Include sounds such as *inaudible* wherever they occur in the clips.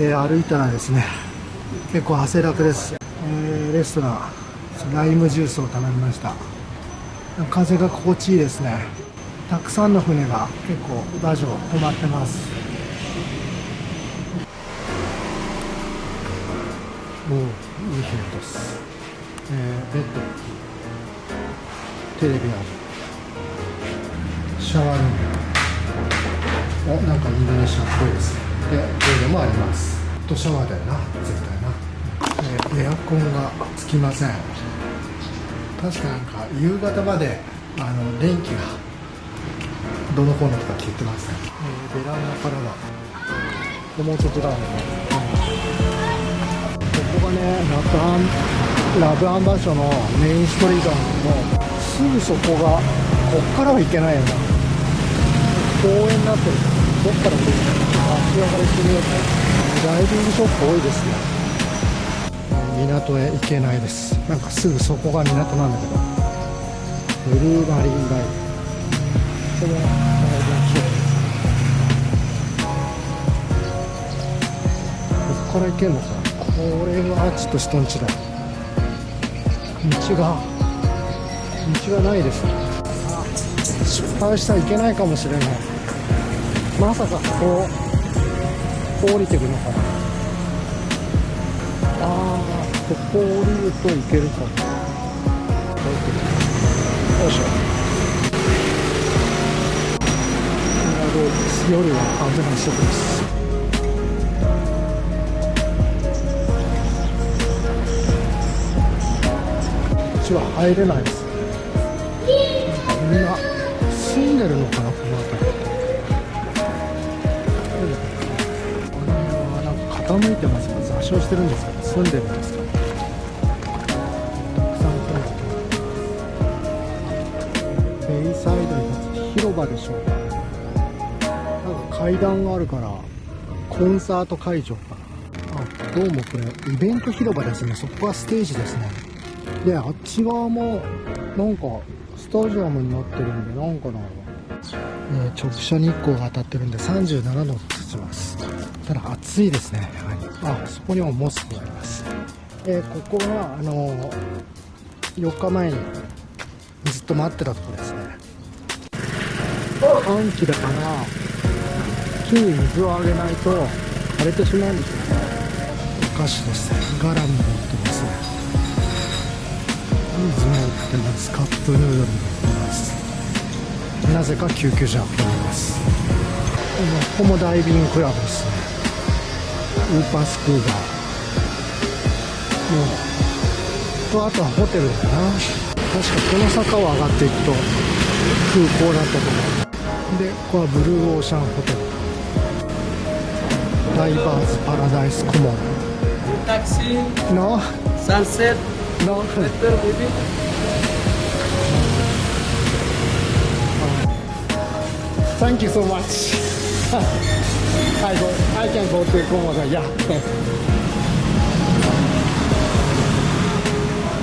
えー、歩いたらですね結構汗だくです、えー、レストランライムジュースを頼みました。風が心地いいですね。たくさんの船が結構ラジオ止まってます。おおいい部屋です、えー、ベッド。テレビある。シャワールーム。おなんかインドネシアっぽいです。でもあります。とシャワーだよな。絶対な、えー、エアコンがつきません。確かなんか夕方まであの電気がどのコーナーとか聞いてますね、えー、ベランダからだ。もうちょっとだ、ね、ここがねラブアンラブアンバッショのメインストリートなんですぐそこがこっからは行けないよな。公園になってるどっから降りるの足上がりしてみようとダイビングショップ多いです。ね港へ行けないです。なんかす。ぐそこが港なんだけどブルーマリンライブこのここから行けんのかこれはちょっと人んちだ道が道がないです。失敗したらいけないかもしれない。まさかこう降りてくのか。なああここ降りるといけるか。もよいしょ。夜は危ないそこです。こっちは入れないです。ますが座礁してるんですか？住んでる。んですかベイサイドに立つ広場でしょうか？なんか階段があるからコンサート会場。かなあどうもこれイベント広場ですね。そこがステージですね。であっち側もなんかスタジアムになってるんでなんかな、え、直射日光が当たってるんで37度とします。ただ暑いですね。はりあそこにもモスクがあります。えー、ここはあのー、4日前にずっと待ってたとこですね。寒気だから木に水をあげないと枯れてしまうんですよね。お菓子ですガラム持ってますね。水も売ってます。カップヌードルも売ってます。なぜか救急車が来てます。ここもダイビングクラブですね。ウーパースクーバー。もうとあとはホテルだな。確かこの坂を上がっていくと空港だったと思う。でここはブルーオーシャンホテル。ダイバーズパラダイスコモン。taxi no sunset no better maybe thank you so much I go I can go to Komodo yeah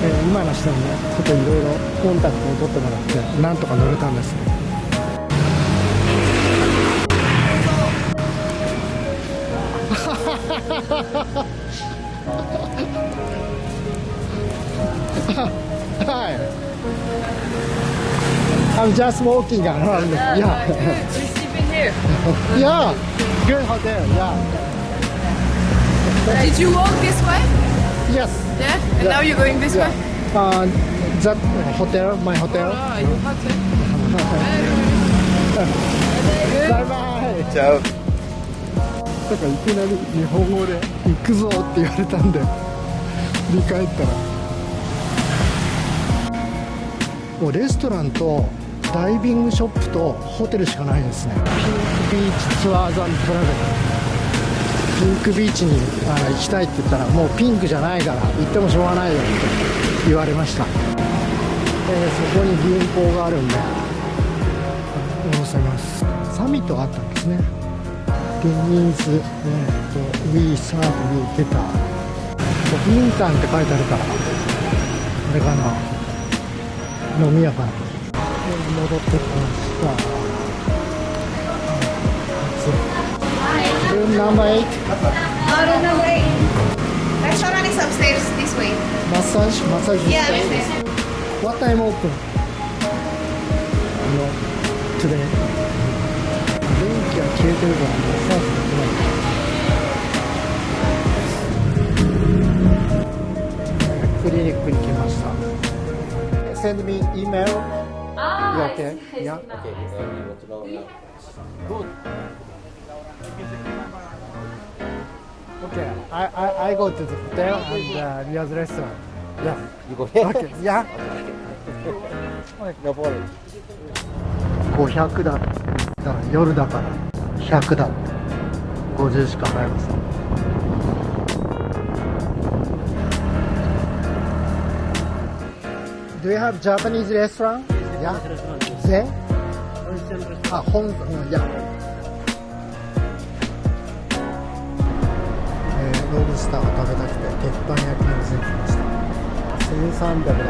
えー、今の人にねちょっといろいろコンタクトを取ってもらってなんとか乗れたんですね Hi. I'm just walking around. Yeah. Here. yeah. Good hotel. Yeah. Did you walk this way? Yes. Yeah. And Yeah. now you're going this Yeah. way. Uh, that hotel, my hotel. Ah, you hotel. Bye bye. Ciao. だからいきなり日本語で「行くぞ」って言われたんで振り返ったらもうレストランとダイビングショップとホテルしかないですね。ピンクビーチツアーザントラベルピンクビーチにあ行きたいって言ったらもうピンクじゃないから行ってもしょうがないよって言われました、えー、そこに銀行があるんで。下ろせます。サミットがあったんですね。テニーズ、えーと、ウィーサーブに出た。インターンって書いてあるからあれかな。飲み屋かな戻ってきましたナンバー8 Out on the way. Restaurant is upstairs this way. マッサージマッサージ Yeah, upstairs. What time open? No, today. 電気が消えてるからマッサージできない。クリニックに来ました。Send me email. Ah, You okay? Yeah. Okay. I I I go to the hotel and uh, Ria's restaurant. Yeah. You go here? Okay. Yeah. No problem. 500だだから夜だから100だって50しか払えません Do you have Japanese restaurant? うん、いや。えー、ロブスターが食べたくて鉄板焼きの店に来ました。1300だから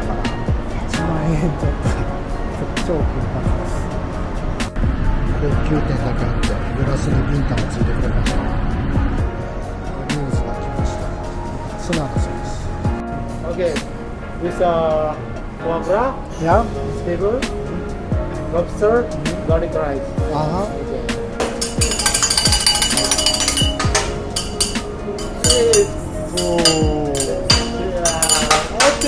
1万円ちょっと *laughs* 超金髪。です高級店だけあってグラスにビンタもついてくれました。ニュースが来ました。ツナだそうです。Okay. This uh, foie gras, Yeah. Vegetable, lobster, garlic rice. Uh huh. Cheers. Oh. Yeah. Have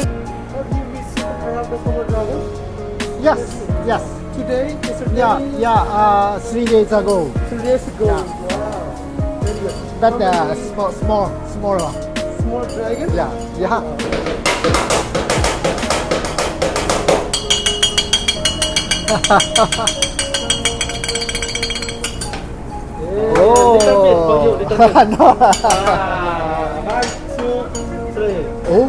you? Yes. Yes. Today? Yesterday? Yeah. Yeah. Uh, three days ago. Three days ago. Yeah. Wow. Very good. But uh, small, small, smaller. Small dragon? Yeah. Yeah. Oh. You, no Ah, one, two, three. oh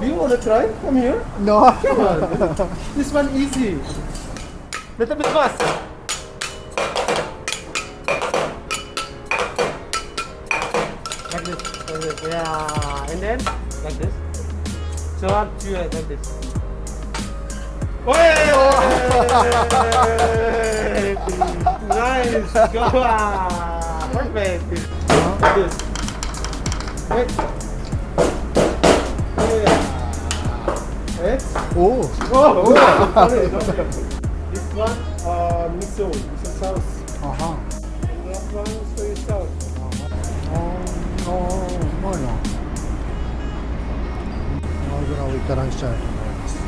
Do you want to try? Come here. no Come on. this one easy. Little bit fast. Like this. Like this. Yeah. And then like this. So one, two, and like this. Hey! nice. Go on. Perfect. Like this. Wait. Yeah. Wait. oh Oh, oh. sorry, sorry. This one, uh, miso, miso sauce. あは油をいただきたいと思います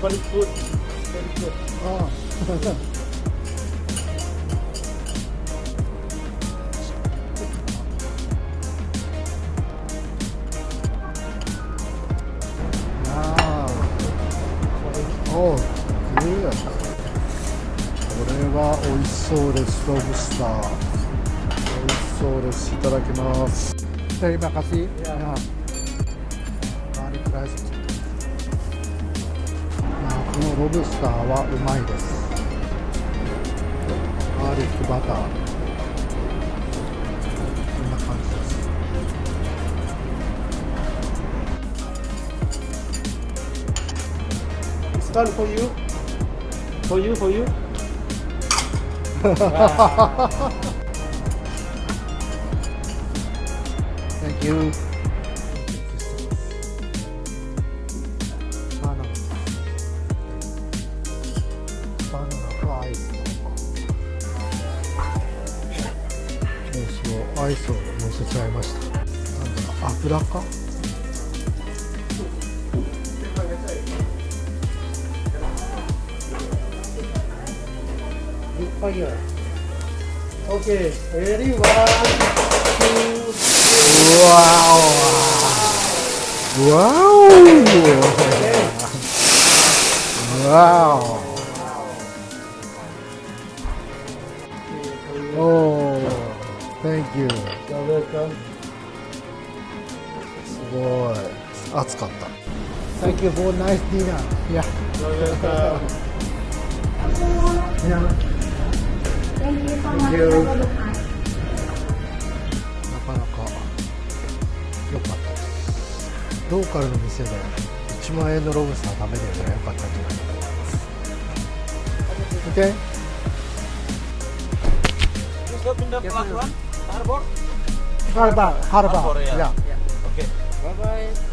Very good. Very good. ああおうグーこれは美味しそうです。ロブスター。美味しそうです。いただきます。Terima kasih ya. Garlic rice あこのロブスターはうまいです。ガーリックバター one for you? For you, for you? *laughs* Thank you. バナナバナナとアイスそうそうアイスを乗せちゃいました。なんだろう油か？Big fire. Okay, ready? One, two, three. Wow! Wow! Okay. Wow! Oh, thank you. you're welcome. すごい。暑かった Thank you for nice dinner Yeah. You're welcome. yeah なかなか良かったですローカルの店で1万円のロブスター食べれるのが良かったんじゃないかと思います plus one. Harbor. Harbor, harbor, Harbor, yeah. yeah. Okay. Bye bye.